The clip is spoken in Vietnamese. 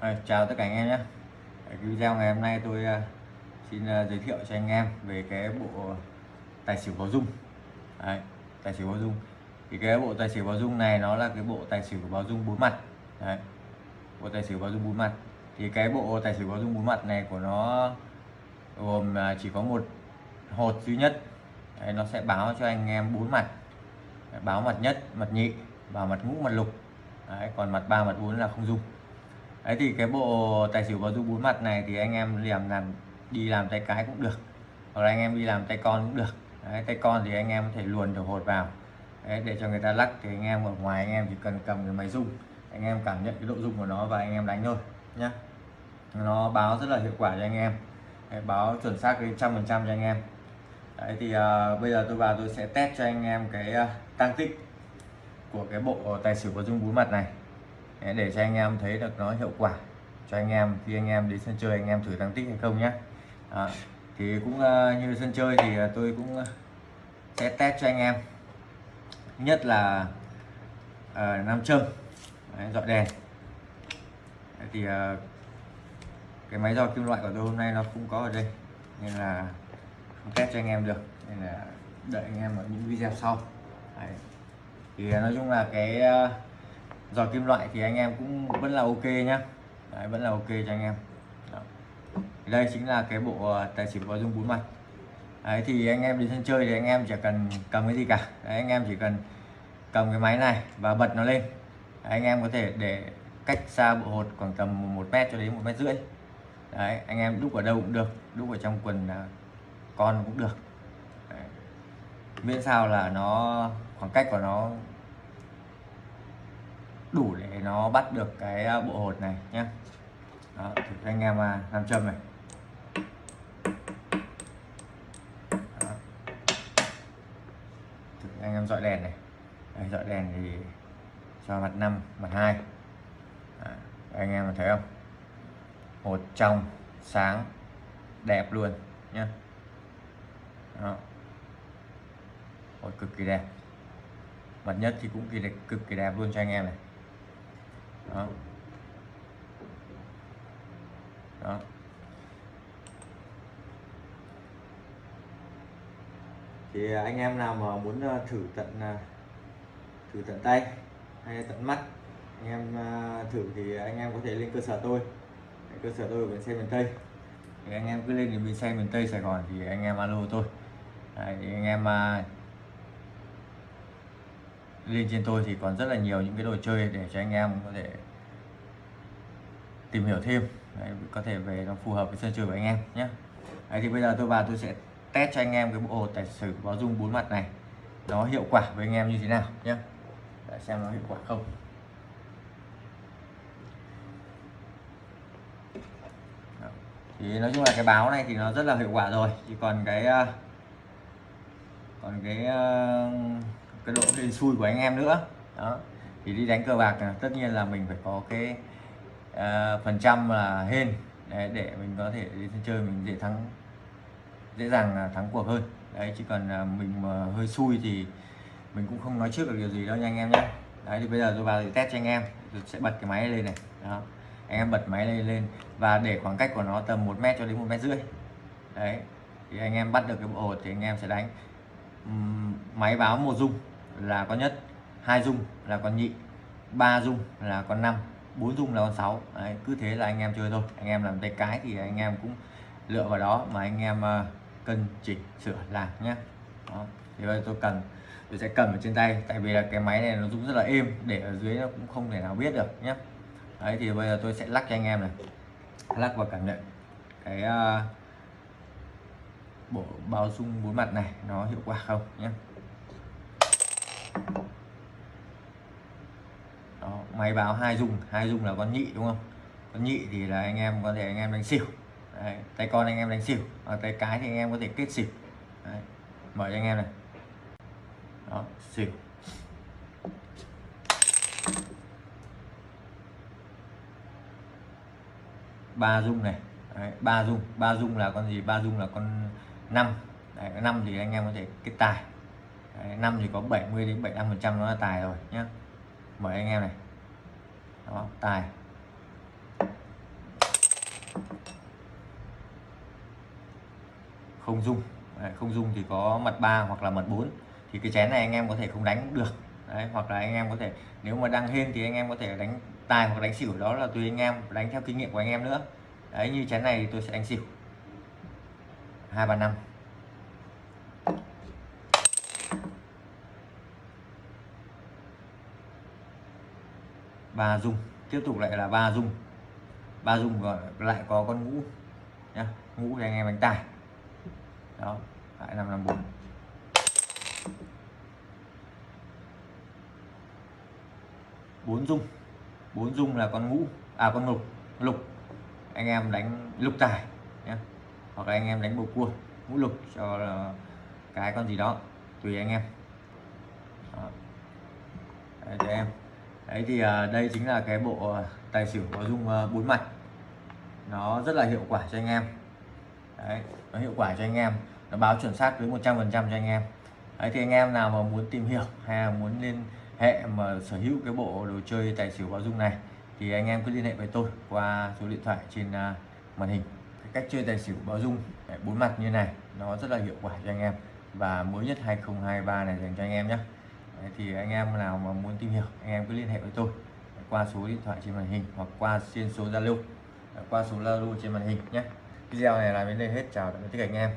À, chào tất cả anh em nhé. Cái video ngày hôm nay tôi uh, xin uh, giới thiệu cho anh em về cái bộ tài xỉu báo dung. Đấy, tài xỉu báo dung. Thì cái bộ tài xỉu báo dung này nó là cái bộ tài xỉu báo dung bốn mặt. Đấy, bộ tài xỉu báo dung bốn mặt. Thì cái bộ tài xỉu báo dung bốn mặt này của nó gồm uh, chỉ có một hột duy nhất. Đấy, nó sẽ báo cho anh em bốn mặt. Đấy, báo mặt nhất mặt nhị và mặt ngũ mặt lục. Đấy, còn mặt ba mặt bốn là không dùng đấy thì cái bộ tài xỉu và dung bốn mặt này thì anh em làm làm đi làm tay cái cũng được. Hoặc là anh em đi làm tay con cũng được. Đấy, tay con thì anh em có thể luồn được hột vào. Đấy, để cho người ta lắc thì anh em ở ngoài anh em chỉ cần cầm cái máy rung. Anh em cảm nhận cái độ rung của nó và anh em đánh thôi nhá. Nó báo rất là hiệu quả cho anh em. Đấy, báo chuẩn xác đến trăm phần trăm cho anh em. Đấy thì uh, bây giờ tôi vào tôi sẽ test cho anh em cái à, uh, tăng tích của cái bộ tài xỉu báo dung bốn mặt này để cho anh em thấy được nó hiệu quả. Cho anh em khi anh em đến sân chơi anh em thử tăng tích hay không nhé à, thì cũng ờ, như sân chơi thì ờ, tôi cũng ờ, sẽ test cho anh em. Nhất là à, nam châm. Đấy, dọi đèn. Đấy, thì à, cái máy dò kim loại của tôi hôm nay nó không có ở đây nên là không test cho anh em được nên là đợi anh em ở những video sau. Đấy. thì nói chung là cái uh, giò kim loại thì anh em cũng vẫn là ok nhá. Đấy, vẫn là ok cho anh em. Đó. đây chính là cái bộ ờ, tài xỉu có dung bốn mặt. Đấy, thì anh em đi sân chơi thì anh em chỉ cần cầm cái gì cả. Đấy, anh em chỉ cần cầm cái máy này và bật nó lên. Đấy, anh em có thể để cách xa bộ hột khoảng tầm một mét cho đến một mét rưỡi. Đấy, anh em đúc ở đâu cũng được đúc ở trong quần à, con cũng được. Đấy. miễn sao là nó khoảng cách của nó đủ để nó bắt được cái à, bộ hột này nhé Đó, thử cho anh em à, làm châm này. Đó. thử anh em dọi đèn này. Đây, dọi đèn thì cho mặt năm mặt hai. Anh em thấy không? Hột trong sáng đẹp luôn nhé Đó. hột cực kỳ đẹp. Mặt nhất thì cũng kỳ đẹp cực kỳ đẹp luôn cho anh em này đó. Đó. Thì à, anh em nào mà muốn à, thử tận à, thử tận tay hay tận mắt anh em thử thì anh em có thể lên cơ sở tôi. Cơ sở tôi ở bến xe miền Tây. Thì anh em cứ lên đến bến xe miền Tây Sài Gòn thì anh em alo tôi. Đấy, thì anh em lên trên tôi thì còn rất là nhiều những cái đồ chơi để cho anh em có thể tìm hiểu thêm. Đấy, có thể về nó phù hợp với sân chơi của anh em nhé. Đấy, thì bây giờ tôi vào tôi sẽ test cho anh em cái bộ tài xỉu báo dung bốn mặt này. Nó hiệu quả với anh em như thế nào nhé. Để xem nó hiệu quả không. Thì nói chung là cái báo này thì nó rất là hiệu quả rồi. Chỉ còn cái ờ, còn cái ờ, cái độ hên xui của anh em nữa. Đó. Thì đi đánh cờ bạc tất nhiên là mình phải có cái uh, phần trăm là hên. Để, để mình có thể đi chơi mình dễ thắng dễ dàng thắng cuộc hơn. Đấy chỉ cần à, mình mà hơi xui thì mình cũng không nói trước được điều gì đâu nha anh em nhé đấy thì bây giờ tôi vào thì test cho anh em. Tôi sẽ bật cái máy lên này. Đó. Anh em bật máy lên lên. Và để khoảng cách của nó tầm 1 mét cho đến một mét rưỡi. Đấy. Thì anh em bắt được cái bộ hột thì anh em sẽ đánh. Máy báo một dung là con nhất hai dung là con nhị ba dung là con năm bốn dung là con sáu. Đấy, cứ thế là anh em chơi thôi. Anh em làm tay cái thì anh em cũng lựa vào đó mà anh em uh, cân chỉnh sửa làm nhé đó. thì bây giờ tôi cần tôi sẽ cầm ở trên tay tại vì là cái máy này nó rung rất là êm để ở dưới nó cũng không thể nào biết được nhé đấy thì bây giờ tôi sẽ lắc cho anh em này. Lắc và cảm nhận cái uh, bộ bao dung bốn mặt này nó hiệu quả không nhé đó, máy báo hai dung hai dung là con nhị đúng không? Con nhị thì là anh em có thể anh em đánh xỉu. Đấy, tay con anh em đánh xỉu và tay cái thì anh em có thể kết xỉu. Đấy, mở cho anh em này. Đó xỉu. Ba dung này. Đấy, ba dung ba dung là con gì? Ba dung là con năm. Năm thì anh em có thể kết tài năm thì có 70 đến 75 phần trăm nó là tài rồi nhé mời anh em này. Đó tài. Không dung. Không dung thì có mật ba hoặc là mật 4 thì cái chén này anh em có thể không đánh được. Đấy, hoặc là anh em có thể nếu mà đang hên thì anh em có thể đánh tài hoặc đánh xỉu đó là tùy anh em đánh theo kinh nghiệm của anh em nữa. Đấy như chén này thì tôi sẽ đánh xỉu. Hai ba năm. Ba dung. Tiếp tục lại là ba dung. Ba dung và lại có con ngũ nhá. Ngũ thì anh em đánh tài. Đó lại năm năm bốn. Bốn dung. Bốn dung là con ngũ à con lục. Lục anh em đánh lục tài nhé hoặc là anh em đánh bầu cua ngũ lục cho là cái con gì đó tùy anh em. Đó. Đấy, cho em đấy thì à, đây chính là cái bộ à, tài xỉu có dung à, bốn mặt. Nó rất là hiệu quả cho anh em. Đấy, nó hiệu quả cho anh em. Nó báo chuẩn xác với 100 phần trăm cho anh em. Đấy thì anh em nào mà muốn tìm hiểu hay là muốn liên hệ mà sở hữu cái bộ đồ chơi tài xỉu báo dung này, thì anh em cứ liên hệ với tôi qua số điện thoại trên màn hình. Cái cách chơi tài xỉu báo dung bốn mặt như này, nó rất là hiệu quả cho anh em. Và mới nhất 2023 này dành cho anh em nhé thì anh em nào mà muốn tìm hiểu, anh em cứ liên hệ với tôi. Qua số điện thoại trên màn hình hoặc qua trên số Zalo. Qua số Zalo trên màn hình nhé. Video này là đến đây hết. Chào tạm biệt tất cả anh em.